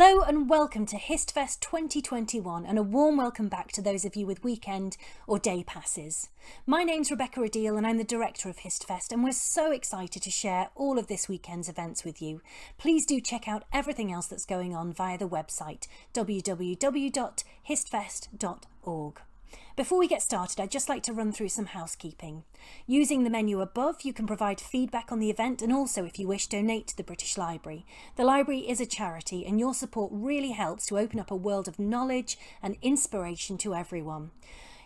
Hello and welcome to HistFest 2021 and a warm welcome back to those of you with weekend or day passes. My name's Rebecca Adil and I'm the director of HistFest and we're so excited to share all of this weekend's events with you. Please do check out everything else that's going on via the website www.histfest.org. Before we get started, I'd just like to run through some housekeeping. Using the menu above, you can provide feedback on the event and also, if you wish, donate to the British Library. The library is a charity and your support really helps to open up a world of knowledge and inspiration to everyone.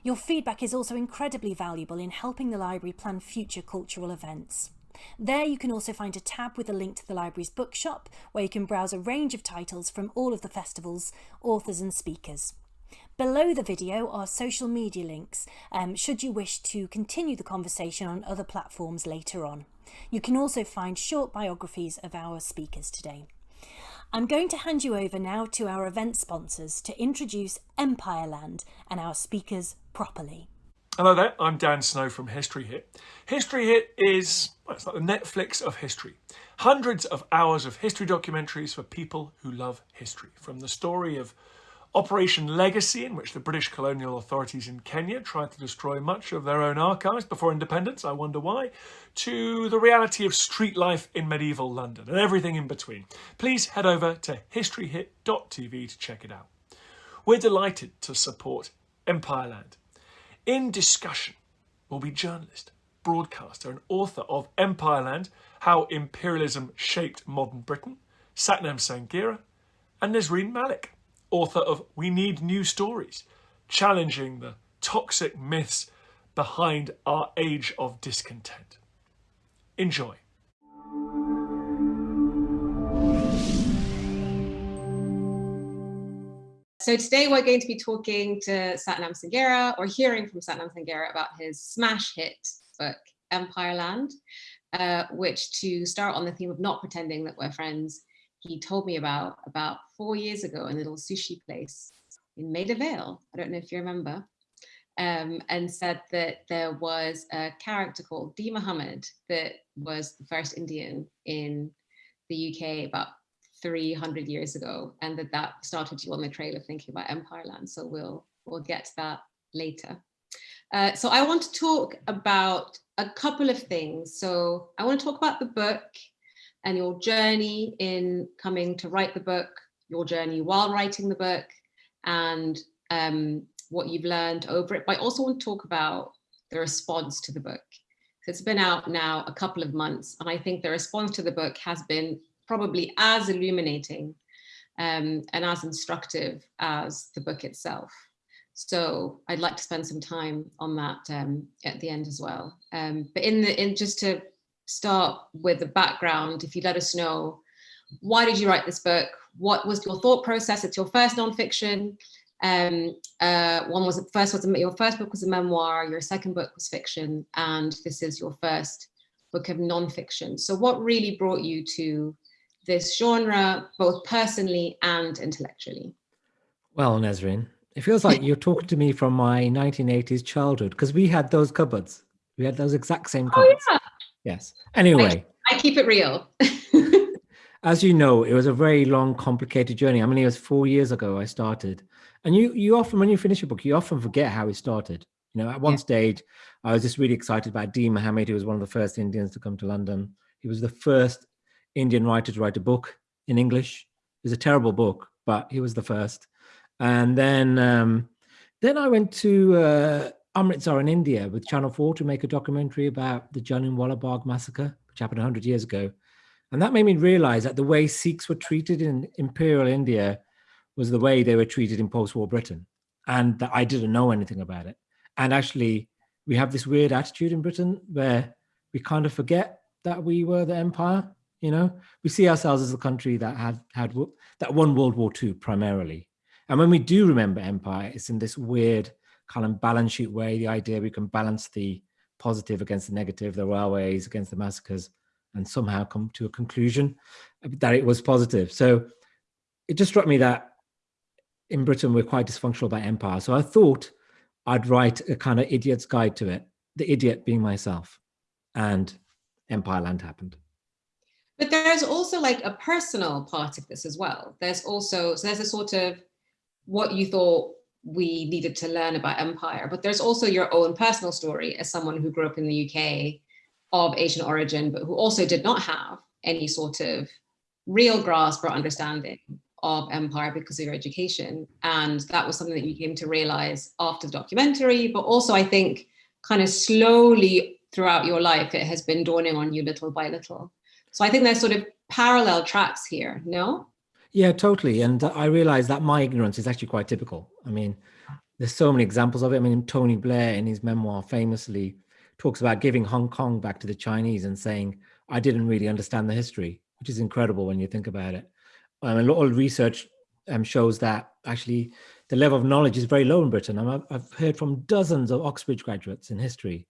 Your feedback is also incredibly valuable in helping the library plan future cultural events. There you can also find a tab with a link to the library's bookshop where you can browse a range of titles from all of the festival's authors and speakers. Below the video are social media links um, should you wish to continue the conversation on other platforms later on. You can also find short biographies of our speakers today. I'm going to hand you over now to our event sponsors to introduce Empireland and our speakers properly. Hello there, I'm Dan Snow from History Hit. History Hit is, well, it's like the Netflix of history. Hundreds of hours of history documentaries for people who love history. From the story of Operation Legacy, in which the British colonial authorities in Kenya tried to destroy much of their own archives before independence, I wonder why, to the reality of street life in medieval London and everything in between. Please head over to historyhit.tv to check it out. We're delighted to support Empireland. In discussion will be journalist, broadcaster and author of Empireland, How Imperialism Shaped Modern Britain, Sathnam Sanghera and Nesrine Malik author of We Need New Stories, challenging the toxic myths behind our age of discontent. Enjoy. So today we're going to be talking to Sathnam Sanghera or hearing from Sathnam Sanghera about his smash hit book, Empireland, uh, which to start on the theme of not pretending that we're friends, he told me about about four years ago in a little sushi place in Maida Vale. I don't know if you remember. Um, and said that there was a character called Dean Mahomed that was the first Indian in the UK about 300 years ago, and that that started you on the trail of thinking about Empireland. So we'll we'll get to that later. Uh, so I want to talk about a couple of things. So I want to talk about the book and your journey in coming to write the book, your journey while writing the book, and um, what you've learned over it. But I also want to talk about the response to the book. It's been out now a couple of months, and I think the response to the book has been probably as illuminating um, and as instructive as the book itself. So I'd like to spend some time on that um, at the end as well. Um, but in the in just to start with the background, if you let us know, why did you write this book? What was your thought process? It's your first nonfiction. Um, uh, one was first was a, your first book was a memoir, your second book was fiction, and this is your first book of nonfiction. So what really brought you to this genre, both personally and intellectually? Well, Nesrine, it feels like you're talking to me from my 1980s childhood because we had those cupboards. We had those exact same cupboards. Oh, yeah. Yes. Anyway. I, I keep it real. as you know, it was a very long, complicated journey. I mean, it was four years ago I started. And you, you often, when you finish a book, you often forget how it started. You know, at one yeah. stage, I was just really excited about Dean Mahomed, who was one of the first Indians to come to London. He was the first Indian writer to write a book in English. It was a terrible book, but he was the first. And then, um, then I went to uh, Amritsar in India with Channel 4 to make a documentary about the Jallianwala Bagh massacre, which happened 100 years ago. And that made me realize that the way Sikhs were treated in imperial India was the way they were treated in post-war Britain. And that I didn't know anything about it. And actually, we have this weird attitude in Britain where we kind of forget that we were the empire. You know, we see ourselves as a country that had had that won World War II primarily. And when we do remember empire, it's in this weird kind of balance sheet way, the idea we can balance the positive against the negative, the railways against the massacres, and somehow come to a conclusion that it was positive. So it just struck me that in Britain, we're quite dysfunctional about empire. So I thought I'd write a kind of idiot's guide to it, the idiot being myself, and Empireland happened. But there's also like a personal part of this as well. There's also, so there's a sort of what you thought we needed to learn about empire, but there's also your own personal story as someone who grew up in the UK of Asian origin, but who also did not have any sort of real grasp or understanding of empire because of your education. And that was something that you came to realize after the documentary, but also I think kind of slowly throughout your life, it has been dawning on you little by little. So I think there's sort of parallel tracks here, no? Yeah, totally. And I realize that my ignorance is actually quite typical. I mean, there's so many examples of it. I mean, Tony Blair in his memoir famously talks about giving Hong Kong back to the Chinese and saying, I didn't really understand the history, which is incredible when you think about it. Um, a lot of research um, shows that actually the level of knowledge is very low in Britain. I've, I've heard from dozens of Oxbridge graduates in history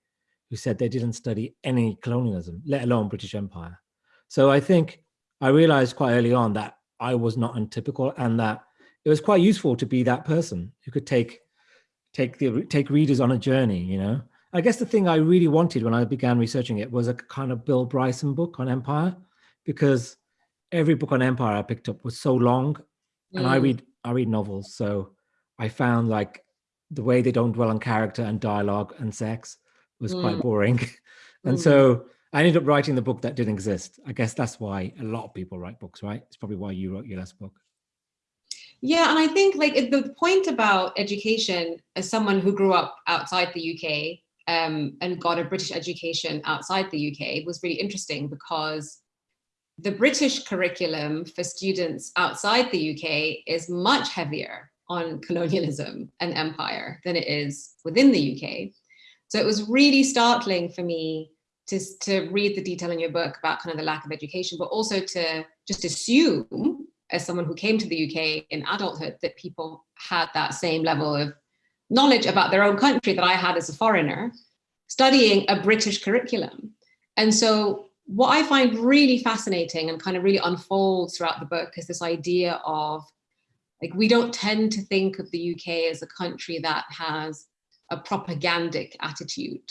who said they didn't study any colonialism, let alone British Empire. So I think I realized quite early on that I was not untypical and that it was quite useful to be that person who could take take the take readers on a journey, you know. I guess the thing I really wanted when I began researching it was a kind of Bill Bryson book on empire, because every book on empire I picked up was so long, mm. and I mm. read I read novels, so I found like the way they don't dwell on character and dialogue and sex was mm. quite boring, and mm. so I ended up writing the book that didn't exist. I guess that's why a lot of people write books, right? It's probably why you wrote your last book. Yeah, and I think like the point about education as someone who grew up outside the UK um, and got a British education outside the UK was really interesting because the British curriculum for students outside the UK is much heavier on colonialism and empire than it is within the UK. So it was really startling for me to, to read the detail in your book about kind of the lack of education, but also to just assume as someone who came to the UK in adulthood that people had that same level of knowledge about their own country that I had as a foreigner, studying a British curriculum. And so what I find really fascinating and kind of really unfolds throughout the book is this idea of like, we don't tend to think of the UK as a country that has a propagandic attitude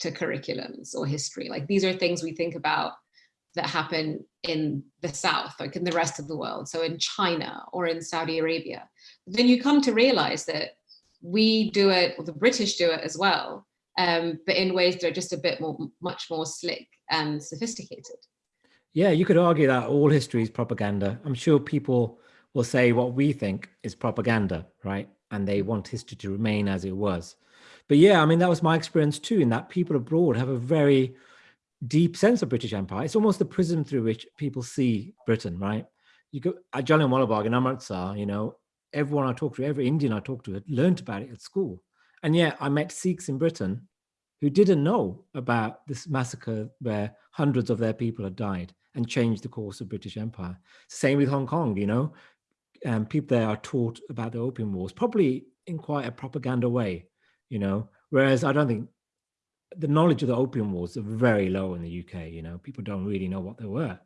to curriculums or history. Like these are things we think about that happen in the South, like in the rest of the world. So in China or in Saudi Arabia. But then you come to realize that we do it, or the British do it as well, um, but in ways that are just a bit more, much more slick and sophisticated. Yeah, you could argue that all history is propaganda. I'm sure people will say what we think is propaganda, right? And they want history to remain as it was. But yeah, I mean, that was my experience too, in that people abroad have a very deep sense of British Empire. It's almost the prism through which people see Britain, right? You go at Jallianwala Bagh in Amritsar, you know, everyone I talked to, every Indian I talked to had learned about it at school. And yet I met Sikhs in Britain who didn't know about this massacre where hundreds of their people had died and changed the course of British Empire. Same with Hong Kong, you know, um, people there are taught about the Opium Wars, probably in quite a propaganda way you know, whereas I don't think the knowledge of the opium wars are very low in the UK, you know, people don't really know what they were.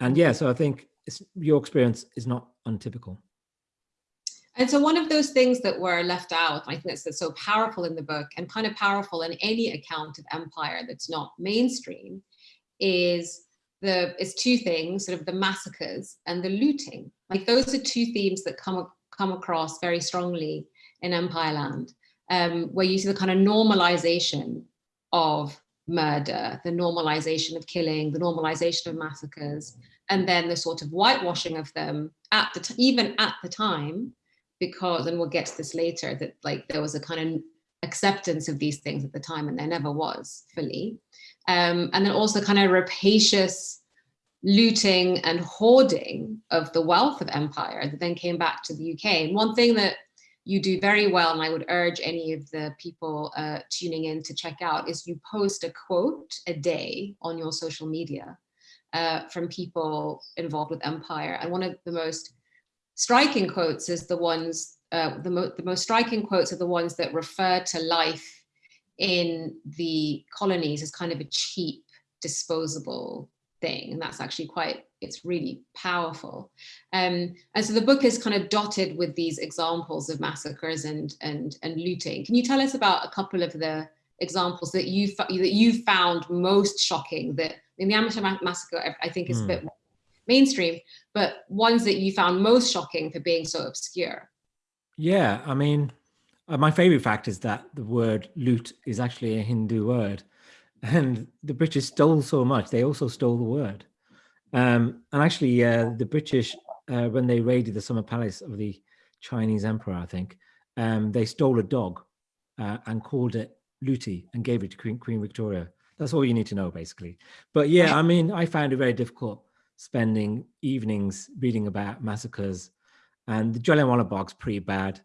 And yeah, so I think your experience is not untypical. And so one of those things that were left out, I think that's, that's so powerful in the book and kind of powerful in any account of empire that's not mainstream is the is two things, sort of the massacres and the looting. Like those are two themes that come, come across very strongly in Empireland um, where you see the kind of normalization of murder, the normalization of killing, the normalization of massacres, and then the sort of whitewashing of them at the even at the time, because, and we'll get to this later, that like there was a kind of acceptance of these things at the time and there never was fully. Um, and then also kind of rapacious looting and hoarding of the wealth of empire that then came back to the UK. And one thing that you do very well, and I would urge any of the people uh, tuning in to check out, is you post a quote a day on your social media uh, from people involved with Empire. And one of the most striking quotes is the ones, uh, the, mo the most striking quotes are the ones that refer to life in the colonies as kind of a cheap, disposable thing. And that's actually quite, it's really powerful. Um, and so the book is kind of dotted with these examples of massacres and, and, and looting. Can you tell us about a couple of the examples that you that you found most shocking that in the Amritsar massacre, I think is mm. a bit hmm. more mainstream, but ones that you found most shocking for being so obscure. Yeah, I mean, uh, my favorite fact is that the word loot is actually a Hindu word. And the British stole so much, they also stole the word. Um, and actually, uh, the British, uh, when they raided the summer palace of the Chinese emperor, I think, um, they stole a dog uh, and called it Looty and gave it to Queen, Queen Victoria. That's all you need to know, basically. But yeah, I mean, I found it very difficult spending evenings reading about massacres and the Jallianwala Bagh's pretty bad.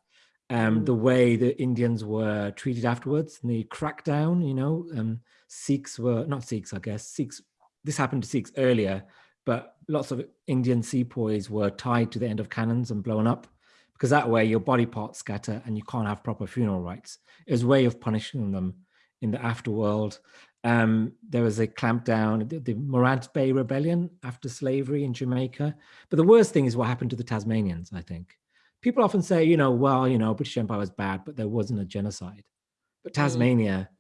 Um, mm. the way the Indians were treated afterwards, and the crackdown, you know, um, Sikhs were, not Sikhs, I guess, Sikhs, this happened to Sikhs earlier, but lots of Indian sepoys were tied to the end of cannons and blown up because that way your body parts scatter and you can't have proper funeral rites. It was a way of punishing them in the afterworld. Um, there was a clampdown, the, the Morant Bay Rebellion after slavery in Jamaica. But the worst thing is what happened to the Tasmanians, I think. People often say, you know, well, you know, British Empire was bad, but there wasn't a genocide. But mm. Tasmania mm.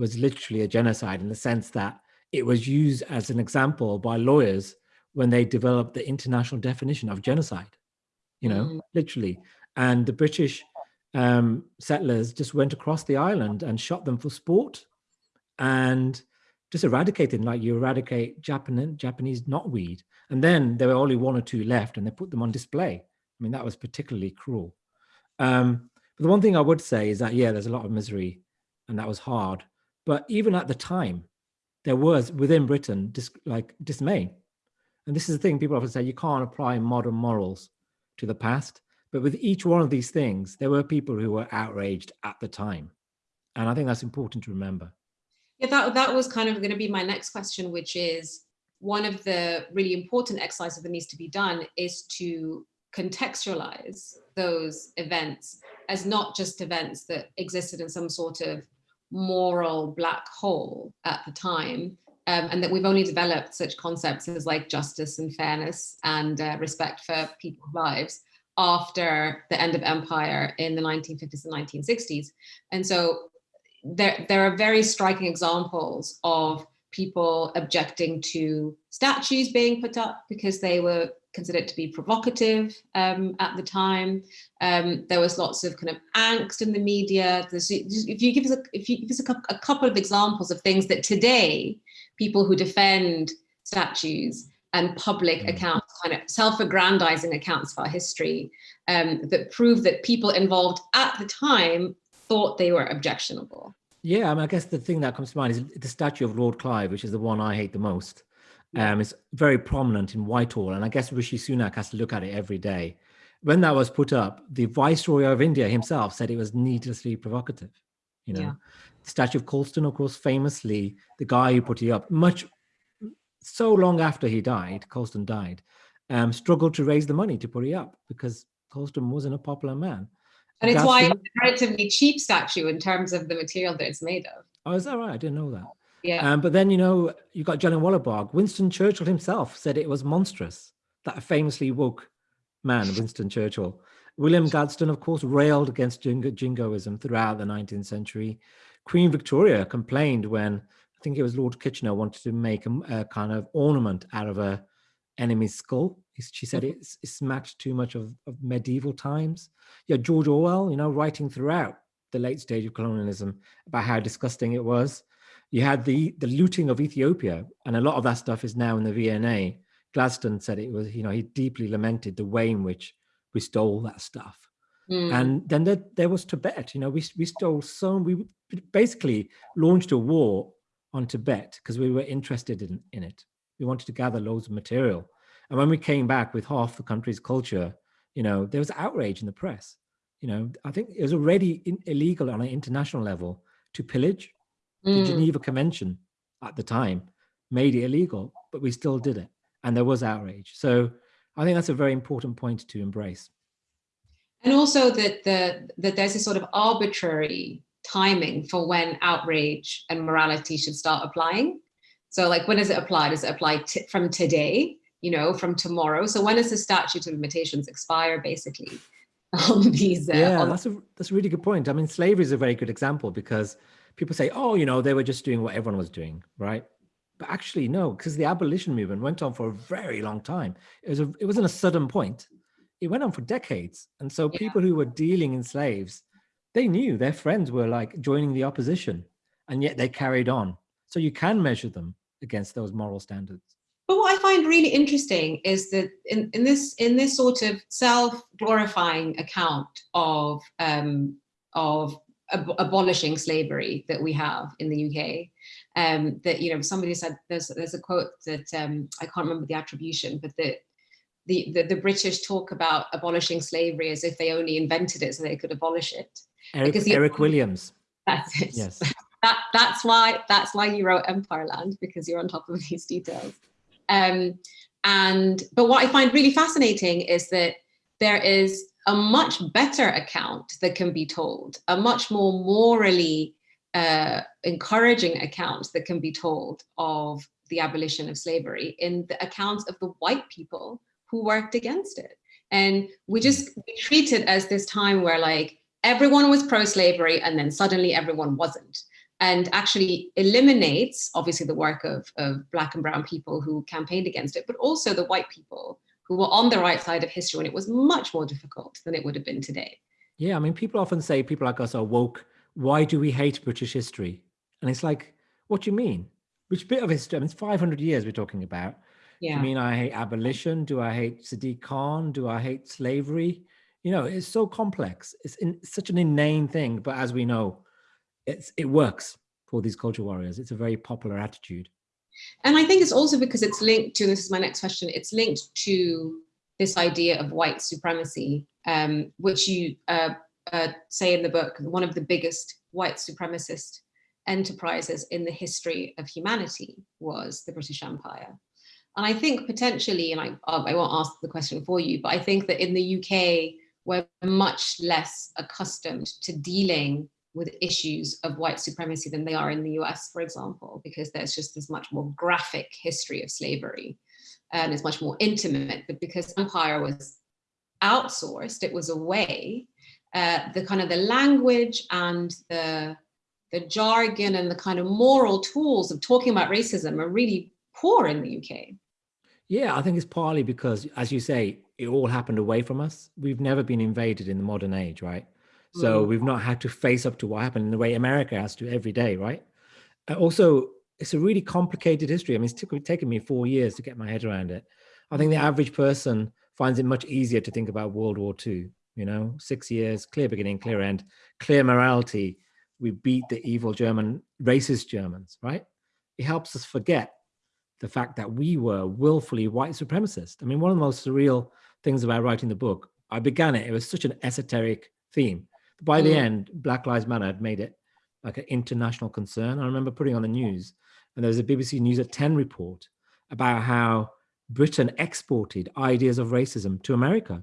was literally a genocide in the sense that it was used as an example by lawyers when they developed the international definition of genocide you know, mm. literally. And the British um, settlers just went across the island and shot them for sport and just eradicated them like you eradicate Japanese, Japanese knotweed. And then there were only one or two left and they put them on display. I mean, that was particularly cruel. Um, but the one thing I would say is that, yeah, there's a lot of misery and that was hard. But even at the time, there was within Britain dis like dismay. And this is the thing people often say, you can't apply modern morals to the past. But with each one of these things, there were people who were outraged at the time. And I think that's important to remember. Yeah, that, that was kind of going to be my next question, which is one of the really important exercises that needs to be done is to contextualize those events as not just events that existed in some sort of moral black hole at the time, um, and that we've only developed such concepts as like justice and fairness and uh, respect for people's lives after the end of empire in the 1950s and 1960s. And so there, there are very striking examples of people objecting to statues being put up because they were considered to be provocative um, at the time. Um, there was lots of kind of angst in the media. If you give us, a, if you give us a, a couple of examples of things that today people who defend statues and public mm. accounts, kind of self-aggrandizing accounts of our history um, that prove that people involved at the time thought they were objectionable. Yeah, I mean, I guess the thing that comes to mind is the statue of Lord Clive, which is the one I hate the most. Um, it's very prominent in Whitehall, and I guess Rishi Sunak has to look at it every day. When that was put up, the Viceroy of India himself said it was needlessly provocative. You know, yeah. Statue of Colston, of course, famously, the guy who put it up, much so long after he died, Colston died, um, struggled to raise the money to put it up because Colston wasn't a popular man. And it's why it's a relatively cheap statue in terms of the material that it's made of. Oh, is that right? I didn't know that. Yeah. Um, but then, you know, you got Jallianwala Bagh. Winston Churchill himself said it was monstrous. That famously woke man, Winston Churchill. William Gladstone, of course, railed against jingoism throughout the 19th century. Queen Victoria complained when, I think it was Lord Kitchener, wanted to make a, a kind of ornament out of a enemy's skull. She said mm-hmm. it's, it's smacked too much of, of medieval times. Yeah, George Orwell, you know, writing throughout the late stage of colonialism about how disgusting it was. You had the, the looting of Ethiopia, and a lot of that stuff is now in the V&A. Gladstone said it was, you know, he deeply lamented the way in which we stole that stuff. Mm. And then there, there was Tibet, you know, we, we stole so, we basically launched a war on Tibet because we were interested in, in it. We wanted to gather loads of material. And when we came back with half the country's culture, you know, there was outrage in the press. You know, I think it was already in, illegal on an international level to pillage, Mm. The Geneva Convention at the time made it illegal, but we still did it. And there was outrage. So I think that's a very important point to embrace. And also that, the, that there's a sort of arbitrary timing for when outrage and morality should start applying. So like, when does it apply? Does it apply from today, you know, from tomorrow? So when does the statute of limitations expire, basically? on these uh, yeah on that's a that's a really good point i mean slavery is a very good example because people say, oh, you know, they were just doing what everyone was doing, right? But actually, no, because the abolition movement went on for a very long time. It was a, it wasn't a sudden point. It went on for decades. And so Yeah. people who were dealing in slaves, they knew their friends were like joining the opposition, and yet they carried on. So you can measure them against those moral standards. But what I find really interesting is that in, in this in this sort of self-glorifying account of um, of ab- abolishing slavery that we have in the UK, um, that you know somebody said there's there's a quote that um, I can't remember the attribution, but that the, the the British talk about abolishing slavery as if they only invented it so they could abolish it. Eric, Because Eric Williams. That's it. Yes. that that's why that's why you wrote Empireland because you're on top of these details. Um, and but what I find really fascinating is that there is a much better account that can be told, a much more morally uh, encouraging account that can be told of the abolition of slavery in the accounts of the white people who worked against it. And we hmm. just we treat it as this time where like everyone was pro-slavery and then suddenly everyone wasn't and actually eliminates obviously the work of, of black and brown people who campaigned against it but also the white people who were on the right side of history when it was much more difficult than it would have been today Yeah, I mean, people often say people like us are woke. Why do we hate British history? And it's like, what do you mean? Which bit of history? I mean, it's 500 years we're talking about. Yeah you mean I hate abolition? Do I hate Sadiq Khan? Do I hate slavery? You know, it's so complex. It's in, such an inane thing, but as we know, it's it works for these culture warriors. It's a very popular attitude. And I think it's also because it's linked to, this is my next question, it's linked to this idea of white supremacy, um, which you uh, uh, say in the book, one of the biggest white supremacist enterprises in the history of humanity was the British Empire. And I think potentially, and I, I won't ask the question for you, but I think that in the UK, we're much less accustomed to dealing with issues of white supremacy than they are in the US, for example, because there's just this much more graphic history of slavery and it's much more intimate. But because empire was outsourced, it was away, uh, the kind of the language and the, the jargon and the kind of moral tools of talking about racism are really poor in the UK. Yeah, I think it's partly because, as you say, it all happened away from us. We've never been invaded in the modern age, right? So Mm. we've not had to face up to what happened in the way America has to every day, right? Uh, also, it's a really complicated history. I mean, it's taken me four years to get my head around it. I think the average person finds it much easier to think about World War II. You know, six years, clear beginning, clear end, clear morality. We beat the evil German, racist Germans, right? It helps us forget the fact that we were willfully white supremacist. I mean, one of the most surreal things about writing the book, I began it, it was such an esoteric theme. By the Mm. end, Black Lives Matter had made it like an international concern. I remember putting on the news, and there was a BBC News at 10 report about how Britain exported ideas of racism to America.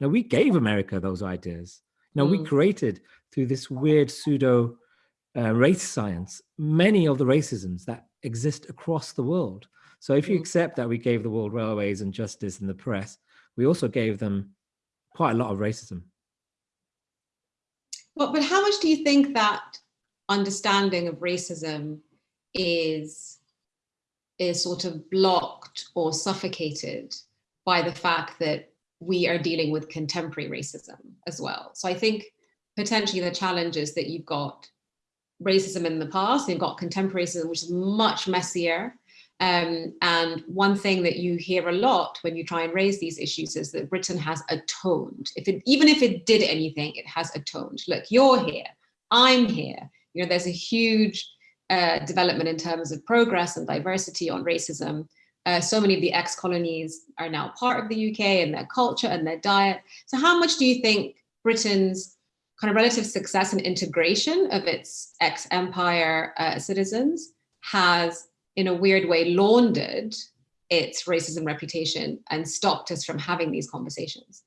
Now, we gave America those ideas. Now, we Mm. created through this weird pseudo uh, race science many of the racisms that exist across the world. So, if you Mm. accept that we gave the world railways and justice and the press, we also gave them quite a lot of racism. But, but how much do you think that understanding of racism is, is sort of blocked or suffocated by the fact that we are dealing with contemporary racism as well? So I think potentially the challenge is that you've got racism in the past, you've got contemporary racism, which is much messier. Um, and one thing that you hear a lot when you try and raise these issues is that Britain has atoned. If it, even if it did anything, it has atoned. Look, you're here, I'm here. You know, there's a huge uh, development in terms of progress and diversity on racism. Uh, so many of the ex-colonies are now part of the UK and their culture and their diet. So how much do you think Britain's kind of relative success and integration of its ex-empire uh, citizens has in a weird way laundered its racism reputation and stopped us from having these conversations.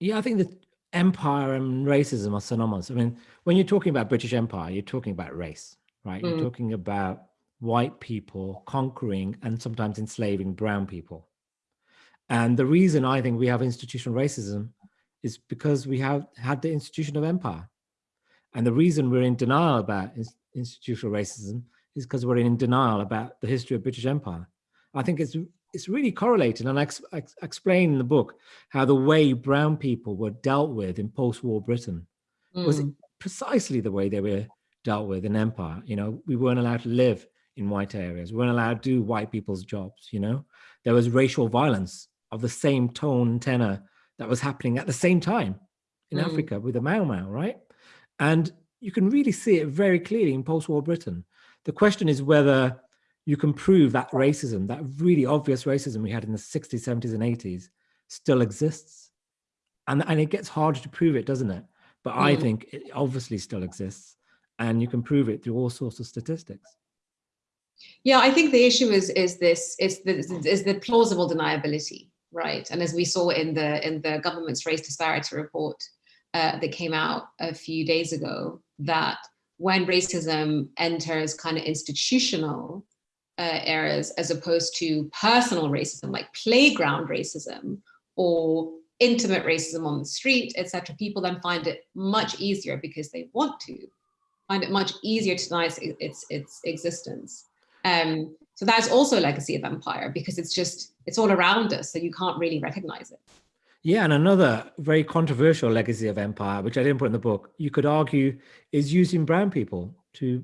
Yeah, I think that empire and racism are synonymous. I mean, when you're talking about British Empire, you're talking about race, right? You're Mm. talking about white people conquering and sometimes enslaving brown people. And the reason I think we have institutional racism is because we have had the institution of empire. And the reason we're in denial about ins- institutional racism is because we're in denial about the history of British Empire. I think it's it's really correlated, and I, ex I explain in the book how the way brown people were dealt with in post-war Britain mm. was precisely the way they were dealt with in empire. You know, we weren't allowed to live in white areas. We weren't allowed to do white people's jobs, you know? There was racial violence of the same tone tenor that was happening at the same time in mm. Africa with the Mau Mau, right? And you can really see it very clearly in post-war Britain. The question is whether you can prove that racism, that really obvious racism we had in the 60s, 70s, and 80s still exists. And, and it gets harder to prove it, doesn't it? But mm. I think it obviously still exists and you can prove it through all sorts of statistics. Yeah, I think the issue is is this is the is the plausible deniability, right? And as we saw in the in the government's race disparity report uh, that came out a few days ago, that when racism enters kind of institutional uh, areas as opposed to personal racism, like playground racism or intimate racism on the street, etc., people then find it much easier because they want to find it much easier to deny its, its, its existence. Um, so that's also a legacy of empire because it's just, it's all around us, so you can't really recognize it. Yeah, and another very controversial legacy of empire, which I didn't put in the book, you could argue is using brown people to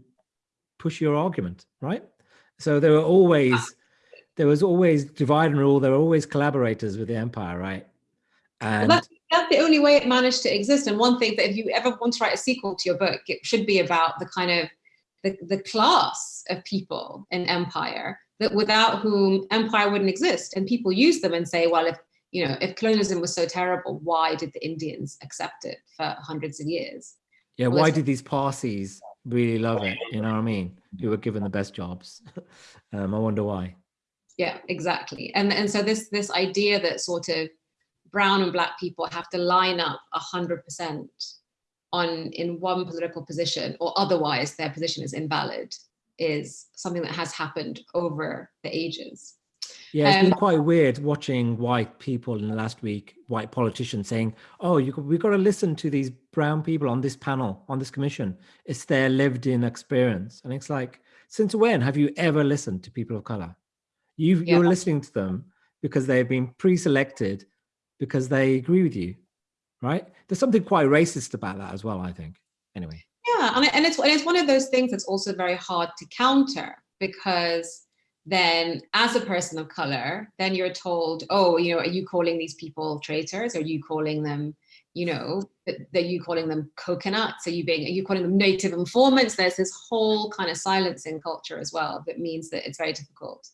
push your argument, right? So there were always, there was always divide and rule. There were always collaborators with the empire, right? And well, that's, that's the only way it managed to exist. And one thing that if you ever want to write a sequel to your book, it should be about the kind of the, the class of people in empire that without whom empire wouldn't exist. And people use them and say, well, if you know, if colonialism was so terrible, why did the Indians accept it for hundreds of years? Yeah, well, why did these Parsis really love it? You know what I mean? Who were given the best jobs. um, I wonder why. Yeah, exactly. And and so this this idea that sort of brown and black people have to line up a hundred percent on in one political position or otherwise their position is invalid is something that has happened over the ages. Yeah, it's um, been quite weird watching white people in the last week, white politicians saying, oh, you, we've got to listen to these brown people on this panel, on this commission. It's their lived in experience. And it's like, since when have you ever listened to people of color? you yeah. You're listening to them because they've been pre-selected because they agree with you, right? There's something quite racist about that as well, I think. Anyway. Yeah, and, it's, and it's one of those things that's also very hard to counter because then as a person of color, then you're told, oh, you know, are you calling these people traitors? Are you calling them, you know, are you calling them coconuts? Are you being, are you calling them native informants? There's this whole kind of silencing culture as well that means that it's very difficult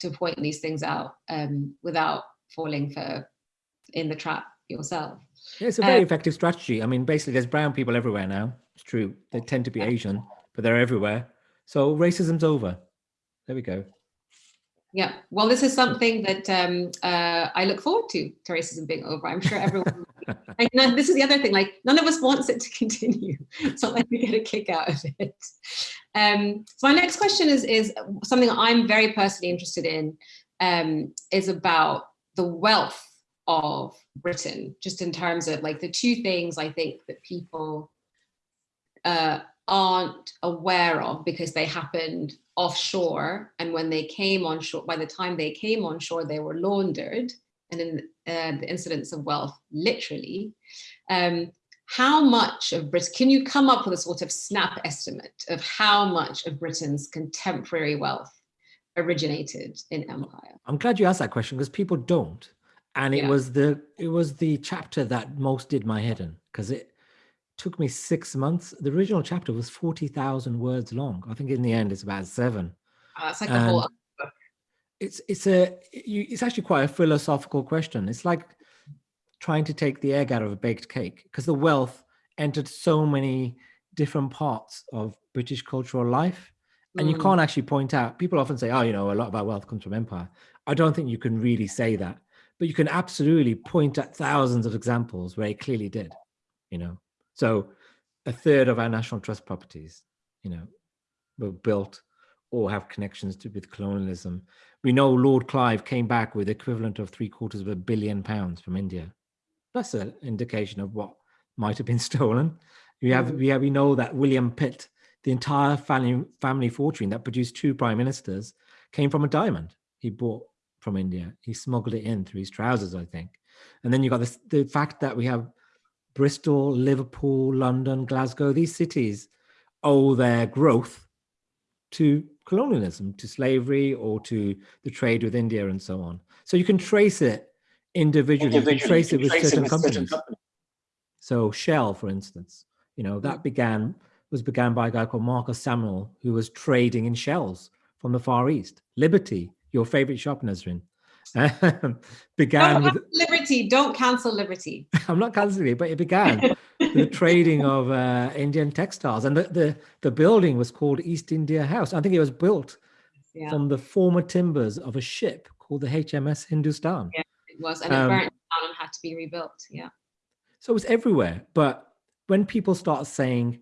to point these things out um, without falling for in the trap yourself. Yeah, it's a very um, effective strategy. I mean, basically there's brown people everywhere now. It's true. They tend to be Asian, but they're everywhere. So racism's over. There we go. Yeah, well, this is something that um, uh, I look forward to, to racism being over. I'm sure everyone, and this is the other thing, like none of us wants it to continue. It's not like we get a kick out of it. Um, so my next question is, is something I'm very personally interested in, um, is about the wealth of Britain, just in terms of like the two things I think that people uh, aren't aware of because they happened offshore. And when they came on shore, by the time they came on shore, they were laundered and in uh, the incidence of wealth, literally. Um, how much of Britain, can you come up with a sort of snap estimate of how much of Britain's contemporary wealth originated in empire? I'm glad you asked that question because people don't and it yeah. was the it was the chapter that most did my head in because it took me six months. The original chapter was forty thousand words long. I think in the end it's about seven. Oh, that's like and whole book. It's it's a it's actually quite a philosophical question. It's like trying to take the egg out of a baked cake because the wealth entered so many different parts of British cultural life. And mm. you can't actually point out, people often say, oh, you know, a lot of our wealth comes from empire. I don't think you can really say that but you can absolutely point at thousands of examples where it clearly did, you know. So a third of our National Trust properties, you know, were built or have connections to with colonialism. We know Lord Clive came back with equivalent of three quarters of a billion pounds from India. That's an indication of what might have been stolen. We have, mm. we have, we know that William Pitt the entire family, family fortune that produced two prime ministers came from a diamond he bought from India. He smuggled it in through his trousers, I think. And then you've got this, the fact that we have Bristol, Liverpool, London, Glasgow, these cities owe their growth to colonialism, to slavery, or to the trade with India and so on. So you can trace it individually, individually. you can trace it with, trace certain, it with companies. certain companies. So Shell, for instance, you know, that mm. began was began by a guy called Marcus Samuel, who was trading in shells from the Far East. Liberty, your favorite shop, Nesrine, began with Liberty. Don't cancel Liberty. I'm not canceling it, but it began the trading of uh, Indian textiles, and the, the the building was called East India House. I think it was built yeah. from the former timbers of a ship called the HMS Hindustan. Yeah, it was, and it um, burnt down and had to be rebuilt. Yeah. So it was everywhere. But when people start saying,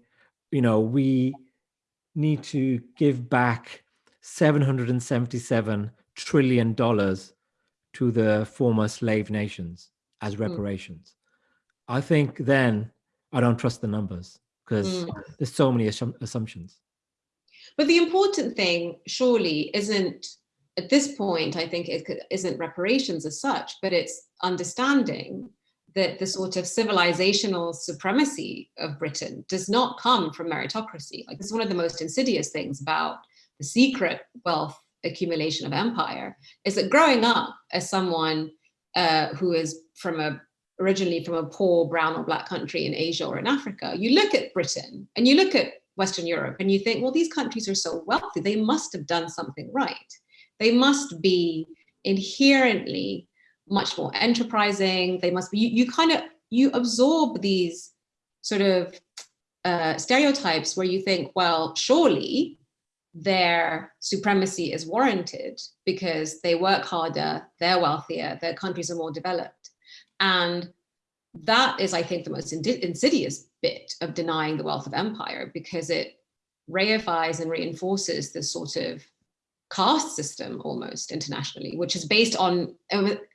you know, we need to give back 777 trillion dollars to the former slave nations as hmm. reparations. Mm. I think then I don't trust the numbers because mm. there's so many assumptions. But the important thing surely isn't at this point, I think it isn't reparations as such, but it's understanding that the sort of civilizational supremacy of Britain does not come from meritocracy. Like this is one of the most insidious things about the secret wealth accumulation of empire is that growing up as someone uh, who is from a originally from a poor brown or black country in Asia or in Africa, you look at Britain and you look at Western Europe and you think, well, these countries are so wealthy, they must have done something right. They must be inherently much more enterprising. They must be, you, you kind of, you absorb these sort of uh, stereotypes where you think, well, surely their supremacy is warranted because they work harder, they're wealthier, their countries are more developed. And that is, I think, the most insidious bit of denying the wealth of empire because it reifies and reinforces this sort of caste system almost internationally, which is based on,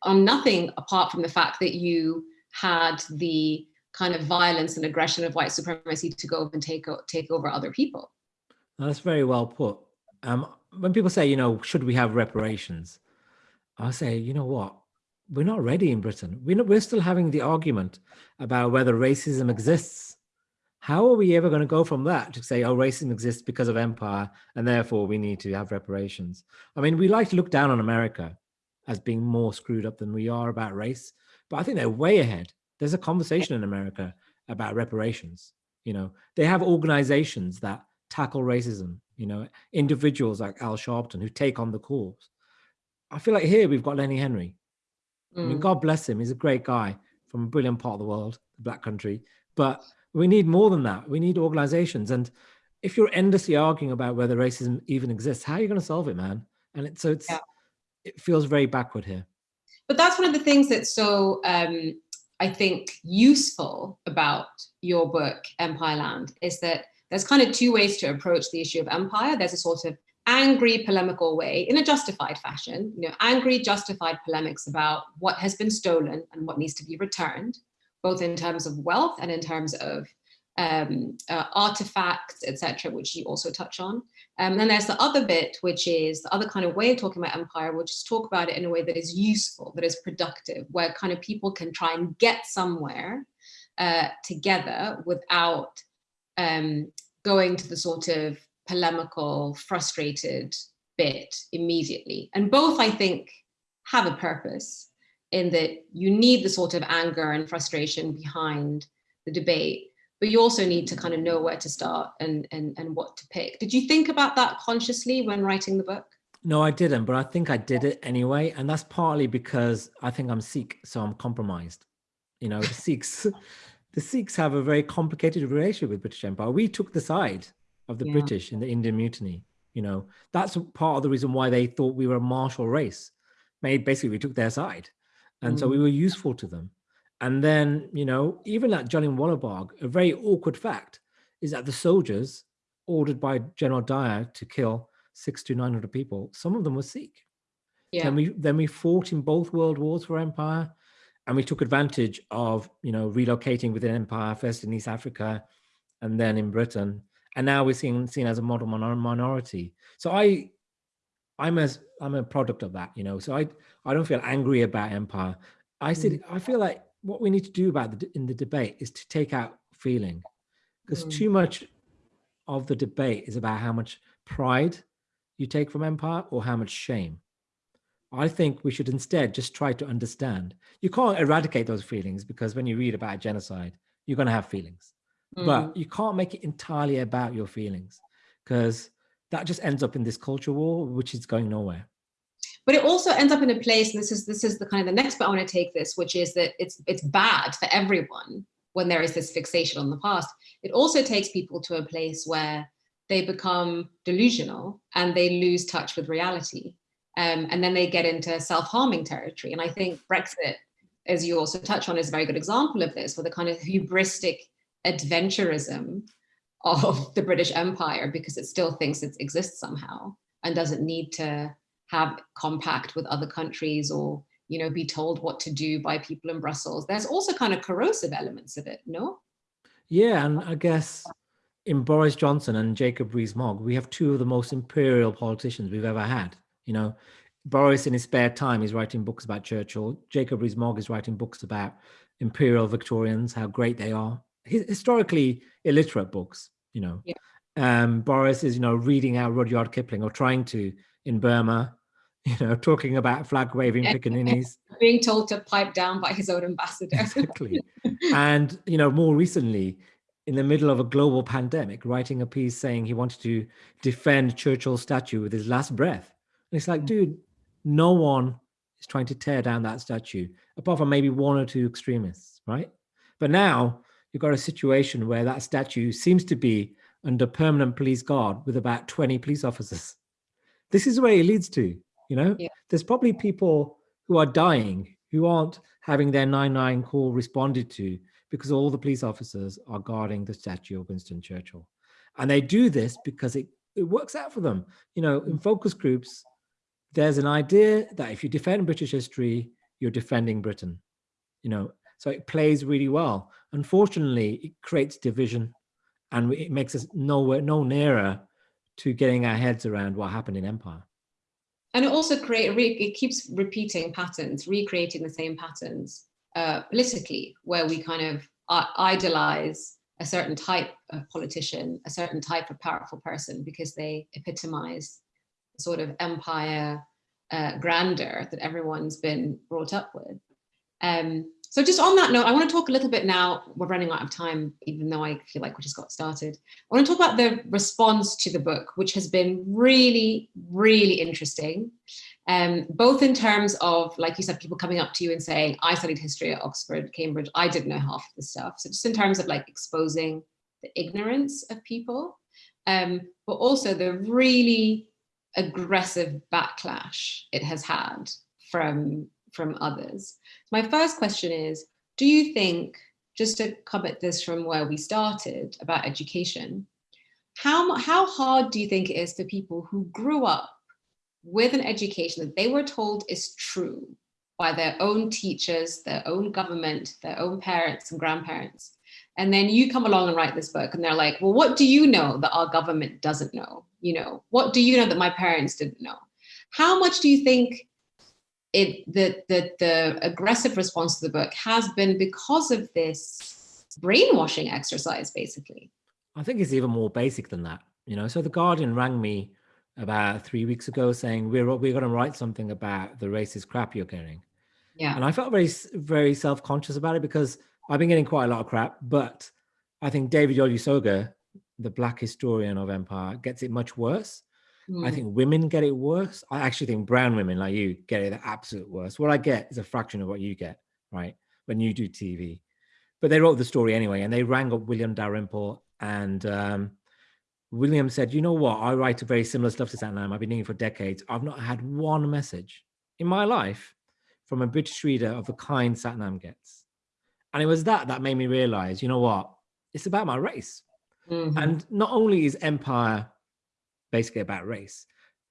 on nothing apart from the fact that you had the kind of violence and aggression of white supremacy to go and take, take over other people. That's very well put. Um, when people say, you know, should we have reparations? I say, you know what? We're not ready in Britain. We're, not, we're still having the argument about whether racism exists. How are we ever going to go from that to say, oh, racism exists because of empire, and therefore we need to have reparations? I mean, we like to look down on America as being more screwed up than we are about race, but I think they're way ahead. There's a conversation in America about reparations. You know, they have organizations that tackle racism, you know, individuals like Al Sharpton who take on the cause. I feel like here we've got Lenny Henry. Mm. I mean, mm. God bless him. He's a great guy from a brilliant part of the world, the black country. But we need more than that. We need organizations. And if you're endlessly arguing about whether racism even exists, how are you going to solve it, man? And it, so it's, yeah. it feels very backward here. But that's one of the things that's so, um, I think, useful about your book, Empireland, is that there's kind of two ways to approach the issue of empire. There's a sort of angry polemical way in a justified fashion, you know, angry justified polemics about what has been stolen and what needs to be returned, both in terms of wealth and in terms of um, uh, artifacts, etc., which you also touch on. Um, and then there's the other bit, which is the other kind of way of talking about empire, which is talk about it in a way that is useful, that is productive, where kind of people can try and get somewhere uh, together without um, going to the sort of polemical, frustrated bit immediately. And both, I think, have a purpose in that you need the sort of anger and frustration behind the debate, but you also need to kind of know where to start and, and, and what to pick. Did you think about that consciously when writing the book? No, I didn't, but I think I did it anyway. And that's partly because I think I'm Sikh, so I'm compromised. You know, Sikhs, the Sikhs have a very complicated relationship with British Empire. We took the side of the yeah. British in the Indian Mutiny. You know, that's part of the reason why they thought we were a martial race. Basically we took their side, and mm. so we mm. were useful to them. And then, you know, even at Jallianwala Bagh, a very awkward fact is that the soldiers ordered by General Dyer to kill six to nine hundred people, some of them were Sikh. Yeah. Then we then we fought in both world wars for empire and we took advantage of you know relocating within empire first in east africa and then in britain and now we're seen seen as a model minor minority. So I, I'm as I'm a product of that, you know. So I I don't feel angry about empire. I said mm. I feel like what we need to do about the in the debate is to take out feeling, because mm. too much of the debate is about how much pride you take from empire or how much shame. I think we should instead just try to understand. You can't eradicate those feelings because when you read about a genocide, you're going to have feelings, mm. but you can't make it entirely about your feelings because that just ends up in this culture war, which is going nowhere. But it also ends up in a place, and this is this is the kind of the next bit I want to take this, which is that it's it's bad for everyone when there is this fixation on the past. It also takes people to a place where they become delusional and they lose touch with reality. Um, and then they get into self-harming territory. And I think Brexit, as you also touch on, is a very good example of this, with the kind of hubristic adventurism of the British Empire because it still thinks it exists somehow and doesn't need to have compact with other countries or you know be told what to do by people in Brussels. There's also kind of corrosive elements of it, no? Yeah, and I guess in Boris Johnson and Jacob Rees-Mogg, we have two of the most imperial politicians we've ever had. You know, Boris in his spare time is writing books about Churchill. Jacob Rees-Mogg is writing books about imperial Victorians, how great they are. Historically illiterate books, you know. Yeah. Um, Boris is, you know, reading out Rudyard Kipling or trying to in Burma, you know, talking about flag waving pickaninnies. Being told to pipe down by his own ambassador. exactly. and, you know, more recently, in the middle of a global pandemic, writing a piece saying he wanted to defend Churchill's statue with his last breath. And it's like, mm. dude, no one is trying to tear down that statue, apart from maybe one or two extremists, right? But now you've got a situation where that statue seems to be under permanent police guard with about 20 police officers. This is where it leads to, you know? Yeah. There's probably people who are dying who aren't having their 9-9 call responded to because all the police officers are guarding the statue of Winston Churchill. And they do this because it, it works out for them. You know, in focus groups, there's an idea that if you defend British history, you're defending Britain. You know, so it plays really well. Unfortunately, it creates division and it makes us nowhere, no nearer to getting our heads around what happened in empire. And it also create, it keeps repeating patterns, recreating the same patterns uh, politically, where we kind of idolize a certain type of politician, a certain type of powerful person because they epitomize sort of empire uh, grandeur that everyone's been brought up with. Um, so just on that note, I want to talk a little bit now, we're running out of time, even though I feel like we just got started. I want to talk about the response to the book, which has been really, really interesting. Um, both in terms of, like you said, people coming up to you and saying, I studied history at Oxford, Cambridge, I didn't know half of this stuff. So just in terms of like exposing the ignorance of people, um, but also the really aggressive backlash it has had from, from others. My first question is, do you think, just to come at this from where we started about education, how, how hard do you think it is for people who grew up with an education that they were told is true by their own teachers, their own government, their own parents and grandparents. And then you come along and write this book and they're like, well, what do you know that our government doesn't know? You know, what do you know that my parents didn't know? How much do you think it that the, the aggressive response to the book has been because of this brainwashing exercise, basically? I think it's even more basic than that. You know, so the Guardian rang me about three weeks ago saying we're we're going to write something about the racist crap you're getting. Yeah. And I felt very very self conscious about it because I've been getting quite a lot of crap, but I think David Olusoga, the black historian of empire, gets it much worse. Mm. I think women get it worse. I actually think brown women like you get it the absolute worst. What I get is a fraction of what you get, right? When you do TV. But they wrote the story anyway, and they rang up William Dalrymple and um, William said, you know what? I write a very similar stuff to Sathnam. I've been doing it for decades. I've not had one message in my life from a British reader of the kind Sathnam gets. And it was that that made me realize, you know what? It's about my race. Mm -hmm. And not only is empire basically about race,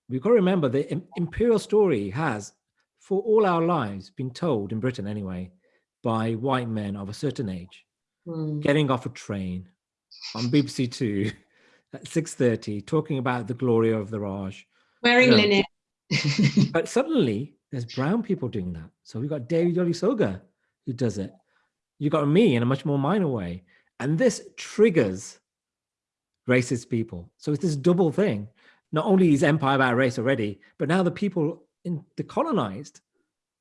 we've got to remember the imperial story has, for all our lives, been told in Britain anyway, by white men of a certain age, mm. getting off a train on BBC Two at 6.30 talking about the glory of the Raj. Wearing Yeah. linen. But suddenly there's brown people doing that. So we've got David Olusoga who does it. You got me in a much more minor way. And this triggers racist people. So it's this double thing. Not only is empire about race already, but now the people in the colonized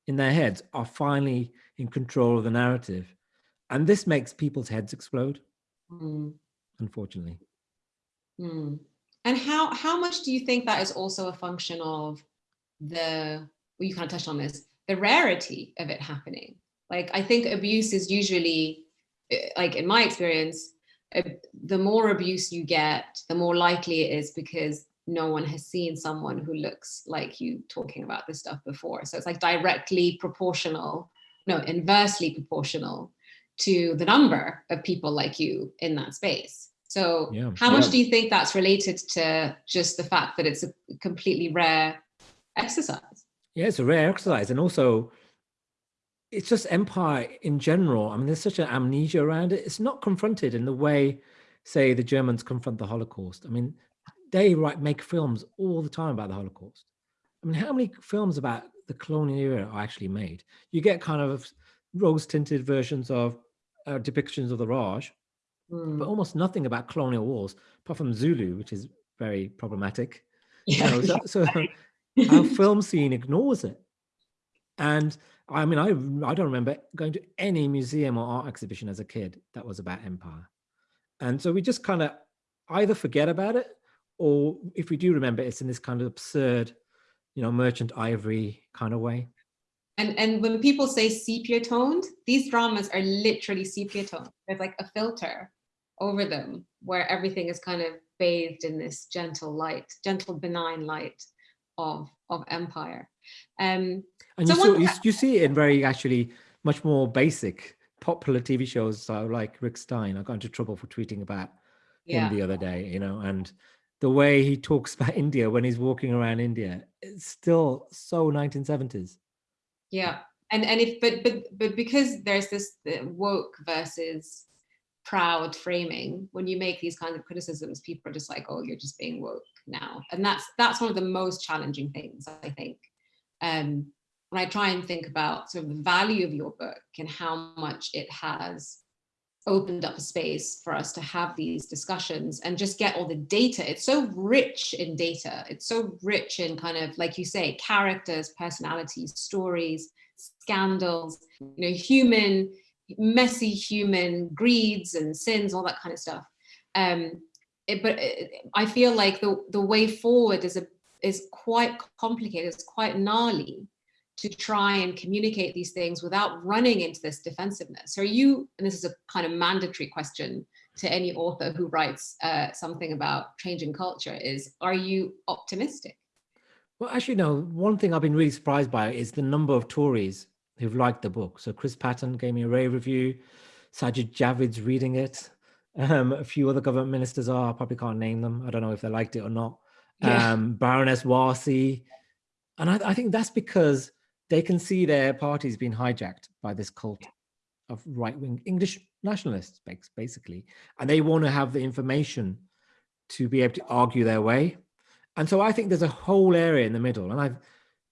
in their heads are finally in control of the narrative. And this makes people's heads explode, Mm, unfortunately. mm. And how how much do you think that is also a function of the well, you kind of touched on this, the rarity of it happening? Like I think abuse is usually eh, like in my experience, uh, the more abuse you get, the more likely it is because no one has seen someone who looks like you talking about this stuff before. So it's like directly proportional, no, inversely proportional to the number of people like you in that space. So Yeah. how much Yeah. do you think that's related to just the fact that it's a completely rare exercise? Yeah, it's a rare exercise. And also, it's just empire in general. I mean, there's such an amnesia around it. It's not confronted in the way, say, the Germans confront the Holocaust. I mean, they write make films all the time about the Holocaust. I mean, how many films about the colonial era are actually made? You get kind of rose-tinted versions of uh, depictions of the Raj, Hmm. but almost nothing about colonial wars, apart from Zulu, which is very problematic. You know, so, so our film scene ignores it. And I mean, I I don't remember going to any museum or art exhibition as a kid that was about empire. And so we just kind of either forget about it, or if we do remember, it's in this kind of absurd, you know, merchant ivory kind of way. And and when people say sepia toned, these dramas are literally sepia toned. There's like a filter over them where everything is kind of bathed in this gentle light, gentle benign light of of empire. Um, And So you, saw, you, you see it in very actually much more basic popular TV shows. So like Rick Stein, I got into trouble for tweeting about yeah. him the other day, you know, and the way he talks about India when he's walking around India, it's still so 1970s. Yeah, and and if but but but because there's this uh, woke versus proud framing, when you make these kinds of criticisms, people are just like, oh, you're just being woke now, and that's that's one of the most challenging things I think. Um, when I try and think about sort of the value of your book and how much it has opened up a space for us to have these discussions and just get all the data. It's so rich in data. It's so rich in kind of, like you say, characters, personalities, stories, scandals, you know, human, messy human greeds and sins, all that kind of stuff. Um, it, but it, I feel like the, the way forward is a is quite complicated, it's quite gnarly to try and communicate these things without running into this defensiveness. So are you, and this is a kind of mandatory question to any author who writes uh, something about changing culture is, are you optimistic? Well, actually, no, one thing I've been really surprised by is the number of Tories who've liked the book. So Chris Patten gave me a rave review. Sajid Javid's reading it. Um, a few other government ministers are, I probably can't name them. I don't know if they liked it or not. Yeah. Um, Baroness Warsi. And I, I think that's because they can see their parties being hijacked by this cult of right-wing English nationalists, basically. And they want to have the information to be able to argue their way. And so I think there's a whole area in the middle. And I've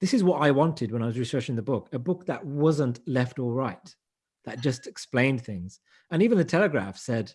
this is what I wanted when I was researching the book, a book that wasn't left or right, that just explained things. And even the Telegraph said,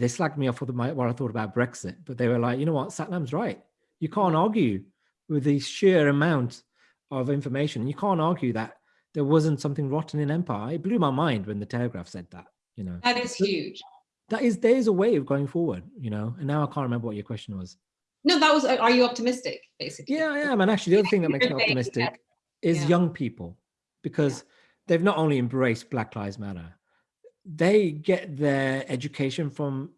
they slagged me off for my, what I thought about Brexit, but they were like, you know what, Sathnam's right. You can't argue with the sheer amount of information. You can't argue that there wasn't something rotten in empire. It blew my mind when the Telegraph said that, you know. That is huge. That is, there is a way of going forward, you know, and now I can't remember what your question was. No, that was, are you optimistic, basically? Yeah, I am. And actually, the other thing that makes me You're saying that- optimistic is yeah. young people, because they've not only embraced Black Lives Matter, they get their education from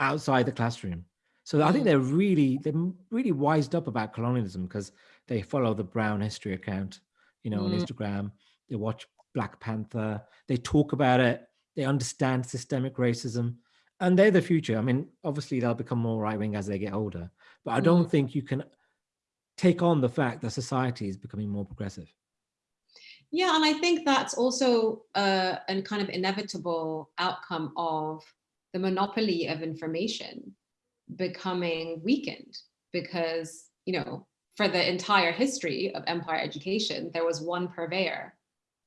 outside the classroom. So I think Mm. they're really, they're really wised up about colonialism because they follow the Brown History account, you know, on Mm. Instagram. They watch Black Panther. They talk about it. They understand systemic racism, and they're the future. I mean, obviously they'll become more right wing as they get older, but I don't think you can take on the fact that society is becoming more progressive. Yeah, and I think that's also uh, a kind of inevitable outcome of the monopoly of information becoming weakened because, you know, for the entire history of empire education, there was one purveyor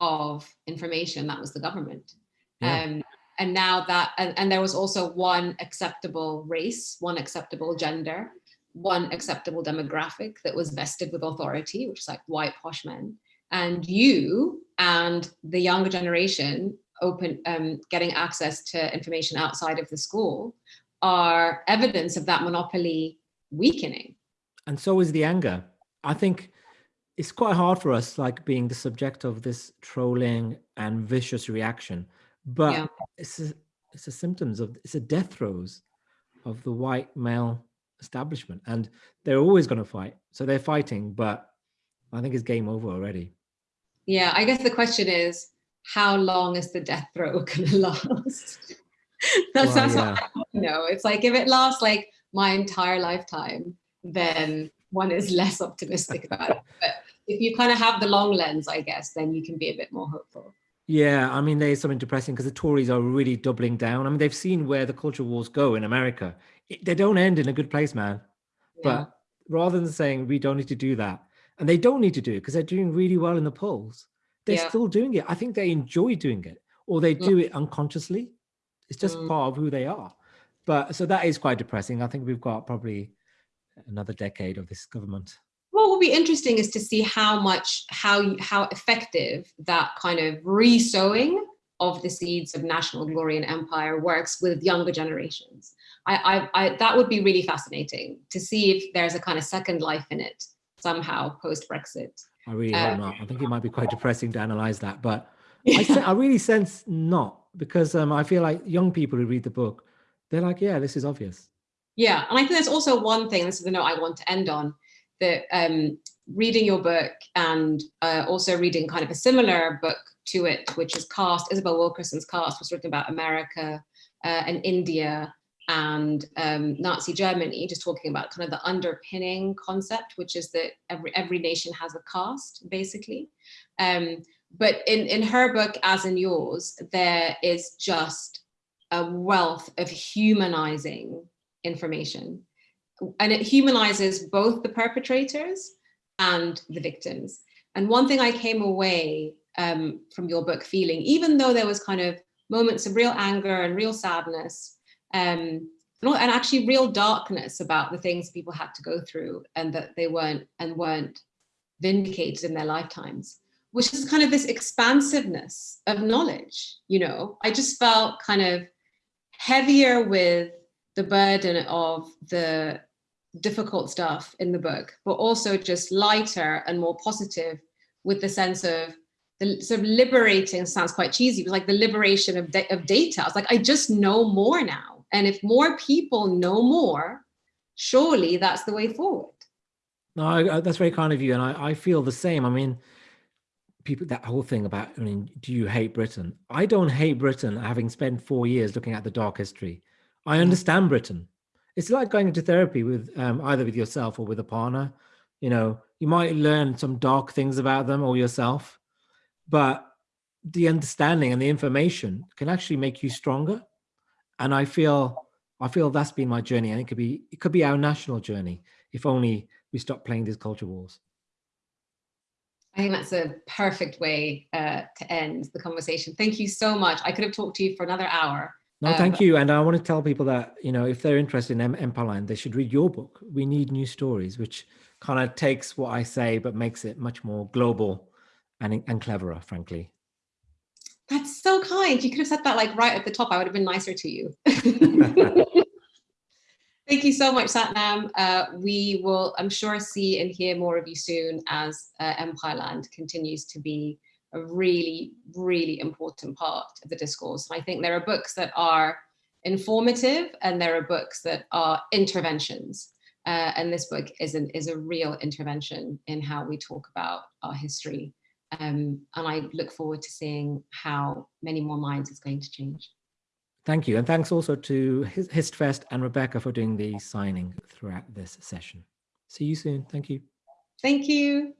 of information, that was the government. Yeah. Um, and now that, and, and there was also one acceptable race, one acceptable gender, one acceptable demographic that was vested with authority, which is like white posh men. And you and the younger generation open um, getting access to information outside of the school are evidence of that monopoly weakening. And so is the anger. I think it's quite hard for us, like being the subject of this trolling and vicious reaction, but Yeah. it's a, it's a symptoms of it's a death throes of the white male establishment, and they're always going to fight. So they're fighting, but I think it's game over already. Yeah, I guess the question is, how long is the death throw gonna last? that's Well, that's yeah. what I know. It's like if it lasts like my entire lifetime, then one is less optimistic about it. But if you kind of have the long lens, I guess, then you can be a bit more hopeful. Yeah, I mean, there's something depressing because the Tories are really doubling down. I mean, they've seen where the culture wars go in America. It, they don't end in a good place, man. Yeah. But rather than saying we don't need to do that, and they don't need to do it because they're doing really well in the polls, they're Yeah. still doing it. I think they enjoy doing it, or they Mm. do it unconsciously. It's just Mm. part of who they are. But so that is quite depressing. I think we've got probably another decade of this government. what will be interesting is to see how much how how effective that kind of re-sowing of the seeds of national glory and empire works with younger generations I, I, I that would be really fascinating to see if there's a kind of second life in it somehow post brexit I really Uh, hope not. I think it might be quite depressing to analyze that, but I, I really sense not because um, I feel like young people who read the book, they're like, yeah, this is obvious. Yeah, and I think there's also one thing, this is the note I want to end on, that um, reading your book and uh, also reading kind of a similar book to it, which is Caste, Isabel Wilkerson's Caste, was written about America uh, and India and um, Nazi Germany, just talking about kind of the underpinning concept, which is that every, every nation has a caste, basically. Um, but in, in her book, as in yours, there is just a wealth of humanizing information. And it humanizes both the perpetrators and the victims. And one thing I came away um, from your book feeling, even though there was kind of moments of real anger and real sadness, um, and actually real darkness about the things people had to go through and that they weren't and weren't vindicated in their lifetimes, which is kind of this expansiveness of knowledge. You know, I just felt kind of heavier with the burden of the difficult stuff in the book, but also just lighter and more positive with the sense of the sort of liberating sounds quite cheesy, but like the liberation of, of data. I was like, I just know more now. And if more people know more, surely that's the way forward. No, I, I- that's very kind of you, and I, I feel the same. I mean, people that whole thing about, I mean, do you hate Britain? I don't hate Britain, having spent four years looking at the dark history. I understand Britain. It's like going into therapy with um, either with yourself or with a partner. You know, you might learn some dark things about them or yourself, but the understanding and the information can actually make you stronger. And I feel, I feel that's been my journey, and it could be, it could be our national journey if only we stop playing these culture wars. I think that's a perfect way uh, to end the conversation. Thank you so much. I could have talked to you for another hour. No, Um, thank you. And I want to tell people that, you know, if they're interested in Em- Empireland, they should read your book. We need new stories, which kind of takes what I say, but makes it much more global and, and cleverer, frankly. That's so kind. You could have said that like right at the top. I would have been nicer to you. Thank you so much, Sathnam. Uh, we will, I'm sure, see and hear more of you soon as uh, Empireland continues to be a really, really important part of the discourse. And I think there are books that are informative and there are books that are interventions. Uh, and this book is, an, is a real intervention in how we talk about our history. Um, and I look forward to seeing how many more minds it's going to change. Thank you. And thanks also to Histfest and Rebecca for doing the signing throughout this session. See you soon. Thank you. Thank you.